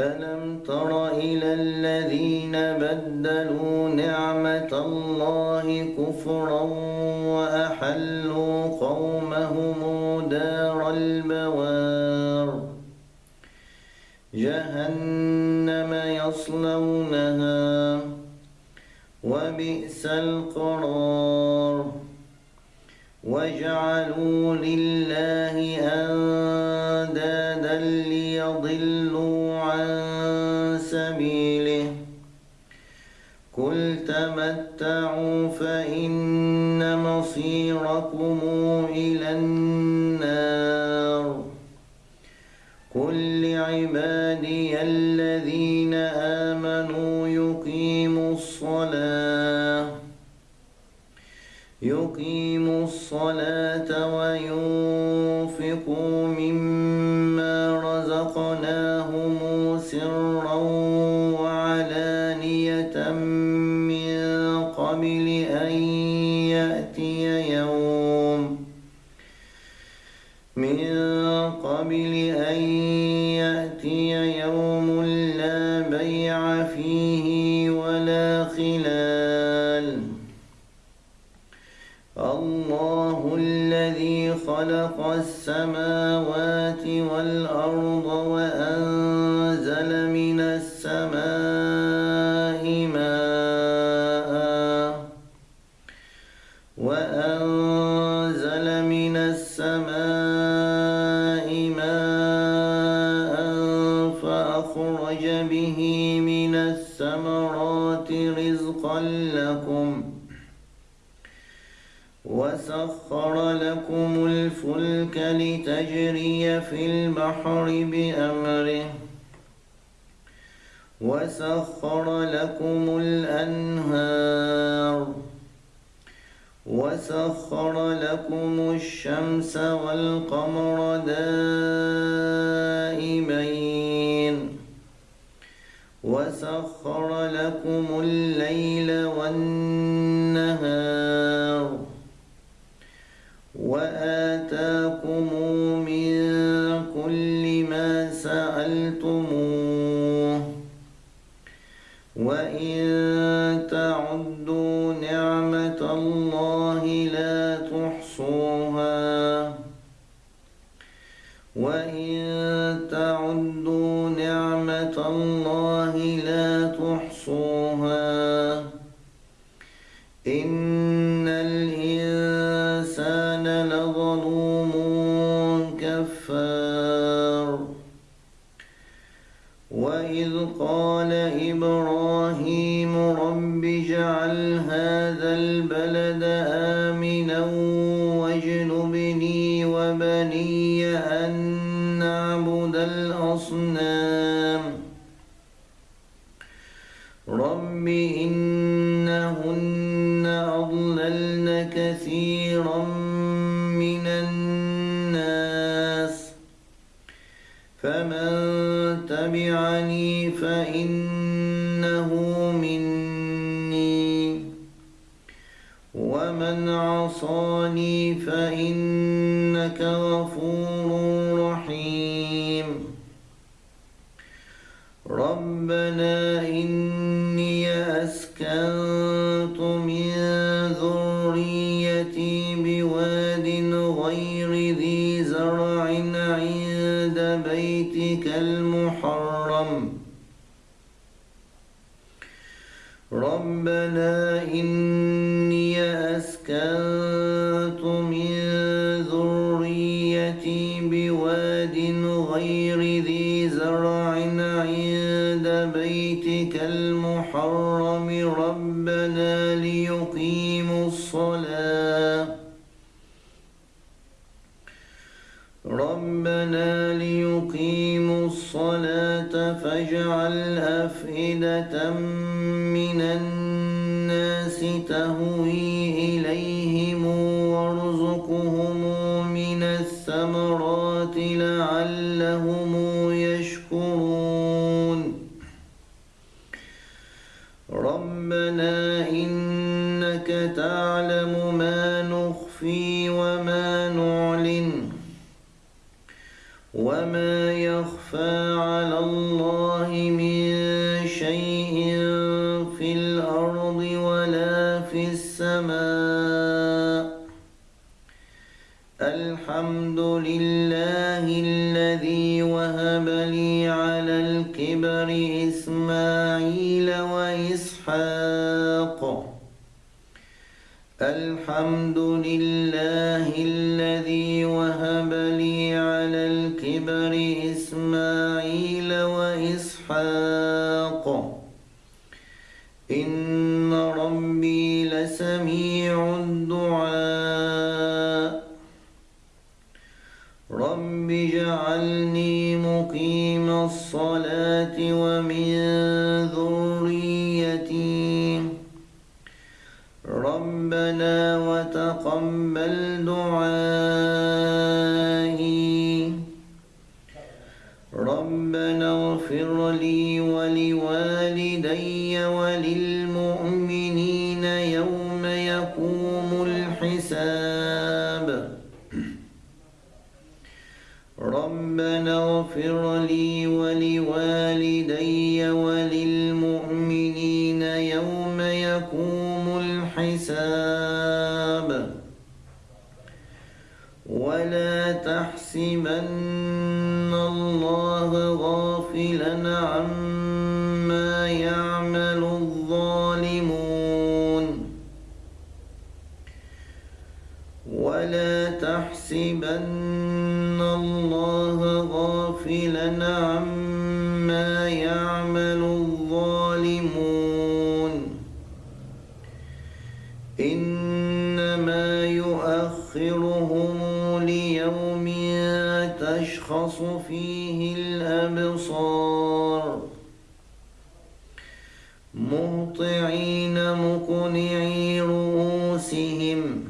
ألم تر إلى الذين بدلوا نعمة الله كفرا وأحلوا قومهم دار البوار جهنم يصلونها وبئس القرار وجعلوا لله عن سبيله قل تمتعوا فإن مصيركم إلى النار قل لعبادي الذين آمنوا يقيموا الصلاة يقيموا الصلاة وينفقوا مما لتجري في البحر بأمره وسخر لكم الأنهار وسخر لكم الشمس والقمر دائمين وسخر لكم الليل والنهار وإن تعدوا نعمة الله لا تحصوها إن الإنسان لظلوم كفار وإذ قال إبراهيم رب كثيرا من الناس. فمن تبعني فإنه مني. ومن عصاني فإنك غفور رحيم. ربنا إني أسكنت أسكنت من ذريتي بواد غير ذي زرع عند بيتك المحرم ربنا ليقيموا الصلاة ربنا ليقيموا الصلاة فاجعل أفئدة من تعلم ما نخفي وما نعلن وما يخفى على الله شيء في الأرض ولا في السماء. الحمد لله الذي وهب لي على الكبر إن ربي لسميع وللمؤمنين يوم يقوم الحساب. ولا تحسبن الله غافلا عما يعمل الظالمون. ولا تحسبن الله غافلا عما الأبصار مهطعين مقنعي رؤوسهم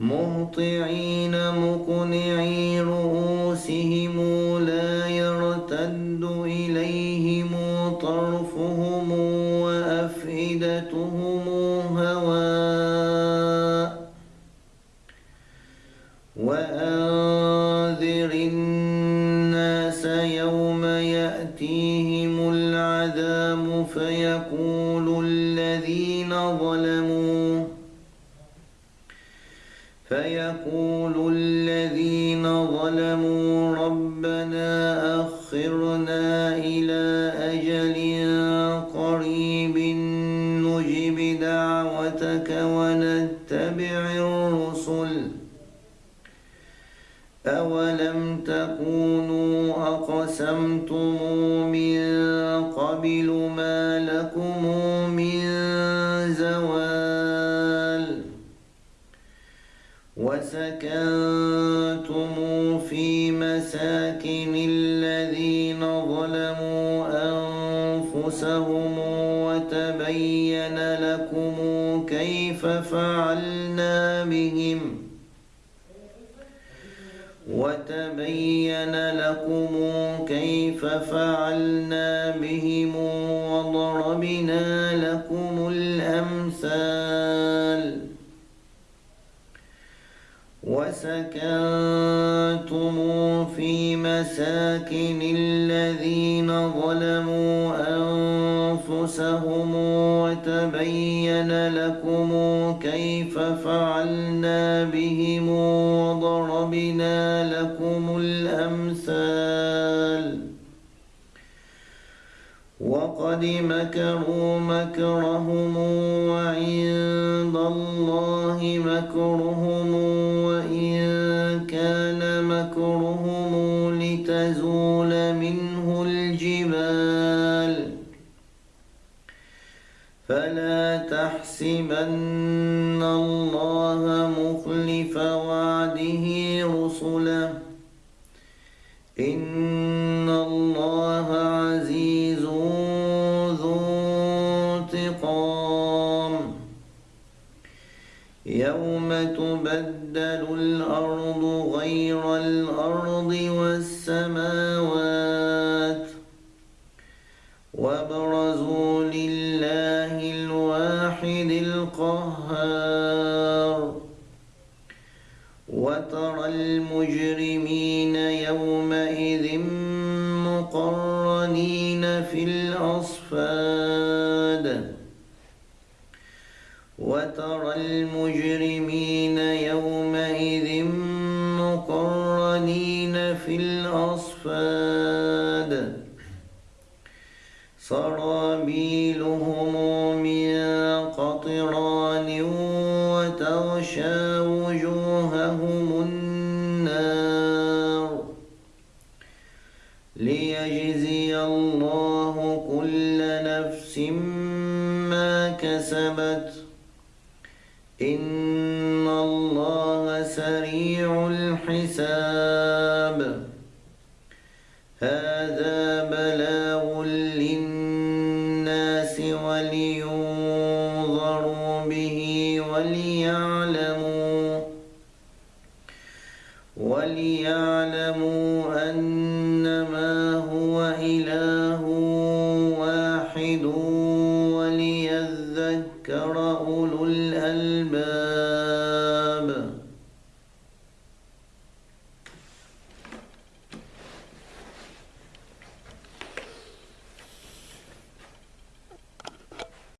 مهطعين مقنعي ربنا أخرنا إلى أجل قريب نجب دعوتك ونتبع الرسل. أولم تكونوا أقسمتم من قبل ما لكم من زوال وسكنتم وتبين لكم كيف فعلنا بهم وضربنا لكم الأمثال وسكنتم في مساكن الذين ظلموا أنفسهم وتبين لكم كيف فعلنا وقد مكروا مكرهم تبدل الأرض غير الأرض والسماوات وبرزوا لله الواحد القهار وترى المجرمين الأصفاد سرابيلهم من قطران وتغشى وجوههم النار. ليجزي الله كل نفس ما كسبت. إن الله سريع الحساب.